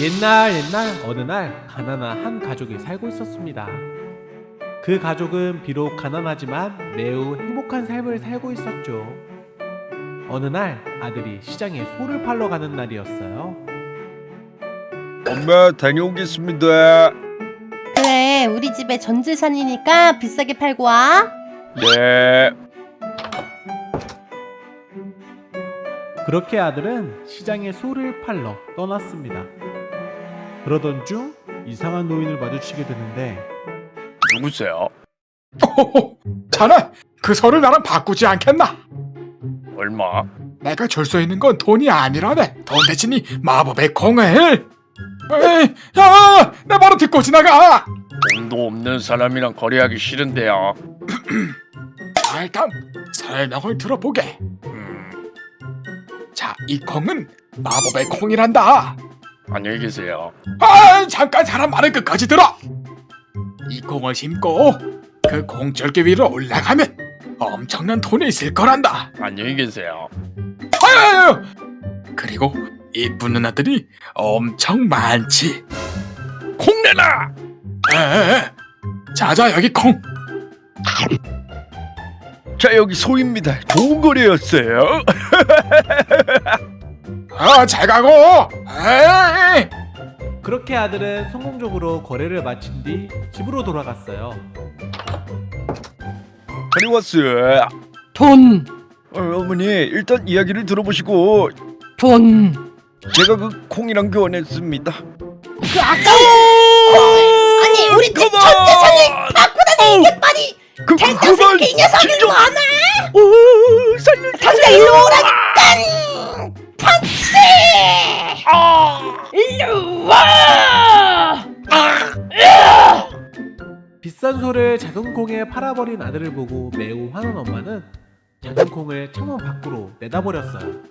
옛날 옛날 어느 날 가난한 한 가족이 살고 있었습니다. 그 가족은 비록 가난하지만 매우 행복한 삶을 살고 있었죠. 어느 날 아들이 시장에 소를 팔러 가는 날이었어요. 엄마 다녀오겠습니다. 그래 우리 집에 전재산이니까 비싸게 팔고 와 네. 그렇게 아들은 시장에 소를 팔러 떠났습니다. 그러던 중 이상한 노인을 마주치게 되는데 누구세요? 호호호, 자네 그 소를 나랑 바꾸지 않겠나? 얼마? 내가 줄수 있는 건 돈이 아니라네. 돈 대신이 마법의 공을. 에이, 야, 내 말을 듣고 지나가. 돈도 없는 사람이랑 거래하기 싫은데요. 자, 일단 설명을 들어보게. 음, 자, 이 콩은 마법의 콩이란다. 안녕히 계세요. 아, 잠깐 사람 말을 끝까지 들어. 이 콩을 심고 그 콩절개 위로 올라가면 엄청난 돈이 있을 거란다. 안녕히 계세요. 아유! 그리고 이쁜 누나들이 엄청 많지. 콩내나! 에, 자자 여기 콩. 자 여기 소입니다. 좋은 거래였어요. 아, 잘 가고. 에이! 그렇게 아들은 성공적으로 거래를 마친 뒤 집으로 돌아갔어요. 다녀왔어요. 돈, 어, 어머니 일단 이야기를 들어보시고 돈. 제가 그 콩이랑 교환했습니다. 그 아까운 아니 우리 집 그만! 전재산을 바꾸다니 이게 말이 그, 그, 그만! 이 녀석을! 뭐하나? 당장 일로 오라니까! 펀치! 일로 와! 비싼 소를 작은 콩에 팔아버린 아들을 보고 매우 화난 엄마는 작은 콩을 창문 밖으로 내다버렸어요.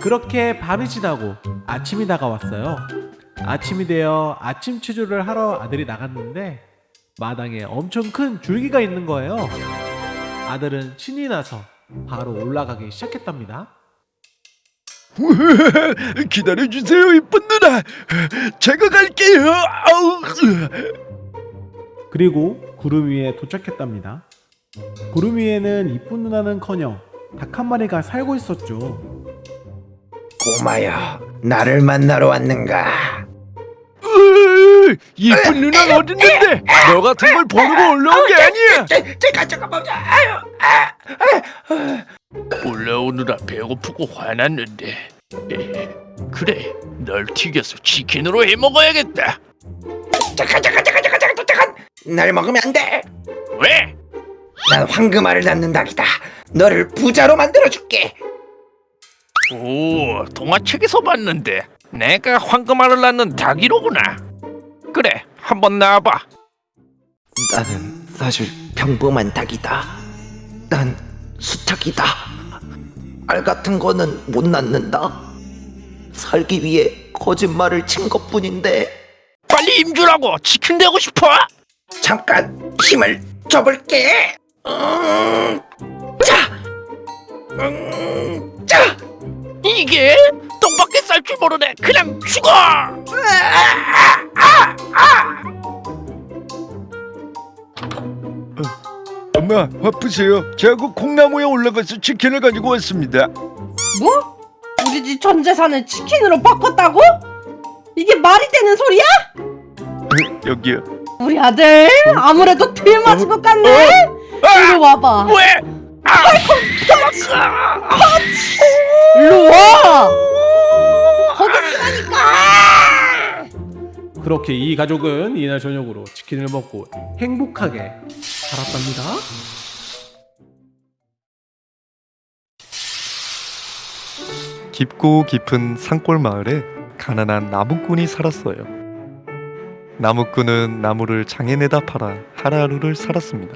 그렇게 밤이 지나고 아침이 다가왔어요. 아침이 되어 아침 체조를 하러 아들이 나갔는데 마당에 엄청 큰 줄기가 있는 거예요. 아들은 신이 나서 바로 올라가기 시작했답니다. 기다려주세요 이쁜 누나. 제가 갈게요. 아우. 그리고 구름 위에 도착했답니다. 구름 위에는 이쁜 누나는커녕 닭 한 마리가 살고 있었죠. 꼬마야, 나를 만나러 왔는가? 이쁜 누나는 어딨는데? 너 같은 걸 버리고 올라온 게 아니야. 제, 제가 잠깐만, 아유, 아, 올라오느라 배고프고 화났는데. 그래, 널 튀겨서 치킨으로 해 먹어야겠다. 잠깐, 잠깐, 잠깐, 잠깐, 잠깐, 잠깐, 날 먹으면 안 돼. 왜? 난 황금알을 낳는 닭이다. 너를 부자로 만들어줄게. 오, 동화책에서 봤는데 내가 황금알을 낳는 닭이로구나. 그래, 한번 나와봐. 나는 사실 평범한 닭이다. 난 수탉이다. 알 같은 거는 못 낳는다. 살기 위해 거짓말을 친 것뿐인데 빨리 임주라고 치킨 되고 싶어? 잠깐 힘을 줘볼게. 음, 자, 음, 자. 이게 똥밖에 쌀줄 모르네. 그냥 죽어. 엄마 바쁘세요. 제가 그 콩나무에 올라가서 치킨을 가지고 왔습니다. 뭐? 우리 집 전 재산을 치킨으로 바꿨다고? 이게 말이 되는 소리야? 여기요. 우리 아들 아무래도 들 맞은 것 같네? 이리 와봐 왜? 아! 도망가! 일로 와! 거기 있으라니까! 그렇게 이 가족은 이날 저녁으로 치킨을 먹고 행복하게 살았답니다. 깊고 깊은 산골 마을에 가난한 나무꾼이 살았어요. 나무꾼은 나무를 장에 내다 팔아 하루하루를 살았습니다.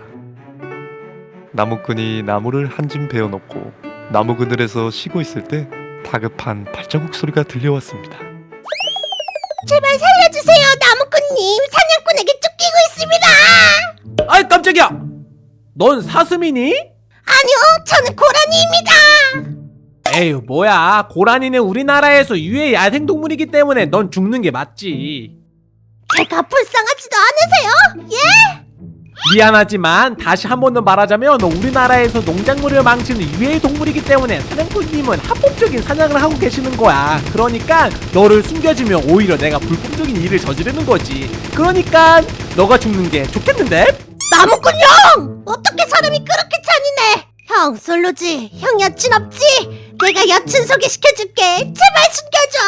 나무꾼이 나무를 한 짐 베어놓고 나무 그늘에서 쉬고 있을 때 다급한 발자국 소리가 들려왔습니다. 제발 살려주세요 나무꾼님 사냥꾼에게 쫓기고 있습니다 아이 깜짝이야! 넌 사슴이니? 아니요 저는 고라니입니다 에휴 뭐야 고라니는 우리나라에서 유해 야생동물이기 때문에 넌 죽는 게 맞지 제가 불쌍하지도 않으세요? 미안하지만 다시 한 번 더 말하자면 우리나라에서 농작물을 망치는 유해 동물이기 때문에 사냥꾼님은 합법적인 사냥을 하고 계시는 거야 그러니까 너를 숨겨주면 오히려 내가 불법적인 일을 저지르는 거지 그러니까 너가 죽는 게 좋겠는데? 나무꾼 형! 어떻게 사람이 그렇게 잔인해? 형 솔로지? 형 여친 없지? 내가 여친 소개시켜줄게 제발 숨겨줘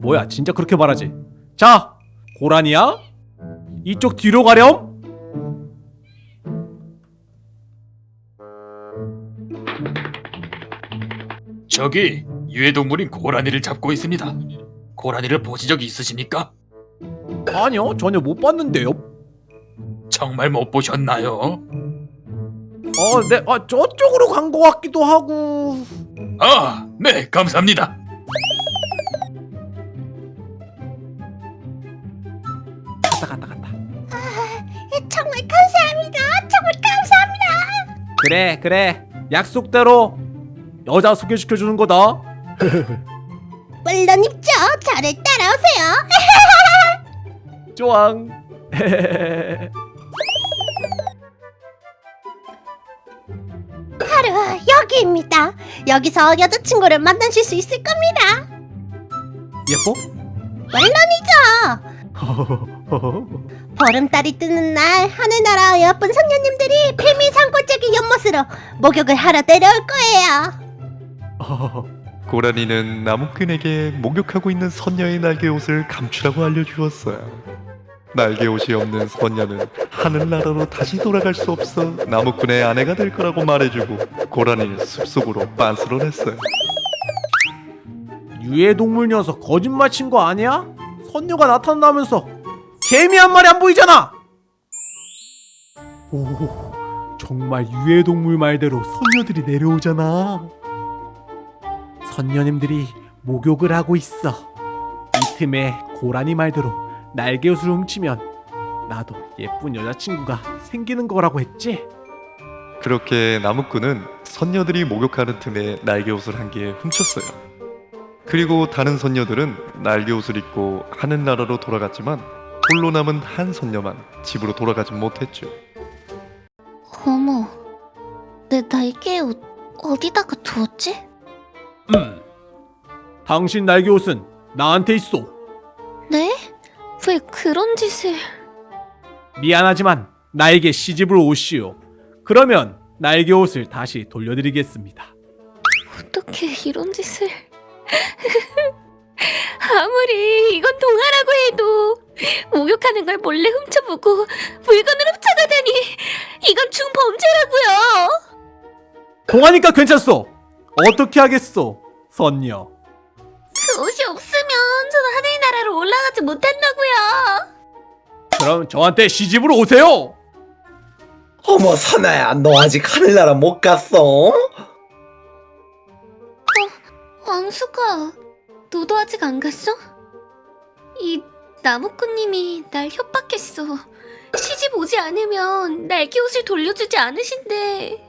뭐야 진짜 그렇게 말하지 자 고라니야 이쪽 뒤로 가렴 저기 유해동물인 고라니를 잡고 있습니다. 고라니를 보신 적 있으십니까? 아니요 전혀 못 봤는데요 정말 못 보셨나요? 어, 네, 아, 저쪽으로 간 것 같기도 하고. 아, 네, 감사합니다. 그래, 그래. 약속대로 여자 소개시켜 주는 거다. 물론 입죠 저를 따라오세요 좋앙. 바로 여기입니다 여기서 여자친구를 만나실 수 있을 겁니다 예뻐? 물론이죠 보름달이 뜨는 날 하늘나라 예쁜 선녀님들이 비밀 산골짜기 연못으로 목욕을 하러 내려올 거예요 고라니는 나무꾼에게 목욕하고 있는 선녀의 날개 옷을 감추라고 알려주었어요. 날개 옷이 없는 선녀는 하늘나라로 다시 돌아갈 수 없어 나무꾼의 아내가 될 거라고 말해주고 고라니는 숲속으로 빤스런했어요. 유해동물 녀석 거짓말 친 거 아니야? 선녀가 나타나면서 개미 한 마리 안 보이잖아. 오, 정말 유해동물 말대로 선녀들이 내려오잖아. 선녀님들이 목욕을 하고 있어. 이 틈에 고라니 말대로 날개 옷을 훔치면 나도 예쁜 여자친구가 생기는 거라고 했지. 그렇게 나무꾼은 선녀들이 목욕하는 틈에 날개 옷을 한 개 훔쳤어요. 그리고 다른 선녀들은 날개 옷을 입고 하늘나라로 돌아갔지만 홀로 남은 한 선녀만 집으로 돌아가지 못했죠. 어머 내 날개 옷 어디다가 두었지? 음, 당신 날개 옷은 나한테 있어. 네? 왜 그런 짓을 미안하지만 나에게 시집을 오시오. 그러면 날개 옷을 다시 돌려드리겠습니다. 어떻게 이런 짓을 아무리 이건 동화라고 해도 목욕하는 걸 몰래 훔쳐보고 물건을 훔쳐가다니 이건 중범죄라고요 동하니까 괜찮소. 어떻게 하겠소, 선녀. 그 옷이 없으면 저는 하늘나라로 올라가지 못한다고요 그럼 저한테 시집으로 오세요. 어머 선아야 너 아직 하늘나라 못 갔어? 왕수가 너도 아직 안 갔어? 이 나무꾼님이 날 협박했어. 시집 오지 않으면 날개 옷을 돌려주지 않으신대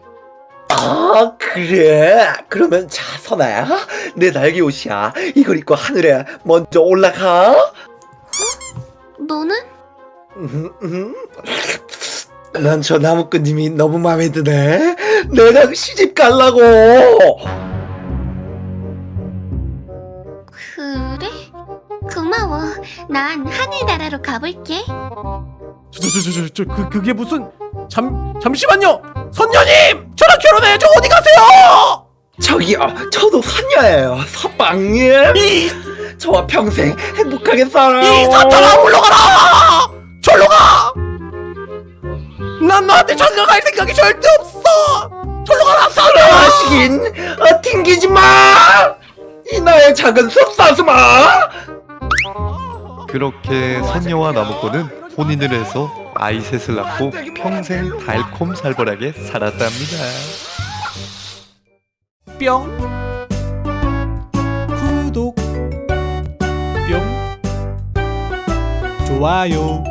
아 그래? 그러면 자 선아야 내 날개 옷이야. 이걸 입고 하늘에 먼저 올라가. 너는? 난저 나무꾼님이 너무 마음에 드네. 내가 시집 갈라고 고마워 난 하늘나라로 가볼게 저저저저 그 그게 무슨 잠 잠시만요, 선녀님, 저랑 결혼해. 저 어디 가세요? 저기요 저도 선녀예요 서방님 저와 평생 행복하게 살아요 이 사탄아 물러가라! 절로 가! 난 너한테 장가갈 생각이 절대 없어! 절로 가라, 선녀! 하시긴 어, 튕기지 마! 이 나의 작은 숲사슴아! 그렇게 선녀와 나무꾼은 혼인을 해서 아이 셋을 낳고 평생 달콤살벌하게 살았답니다. 뿅. 구독. 뿅. 좋아요.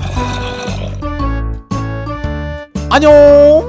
아. 안녕.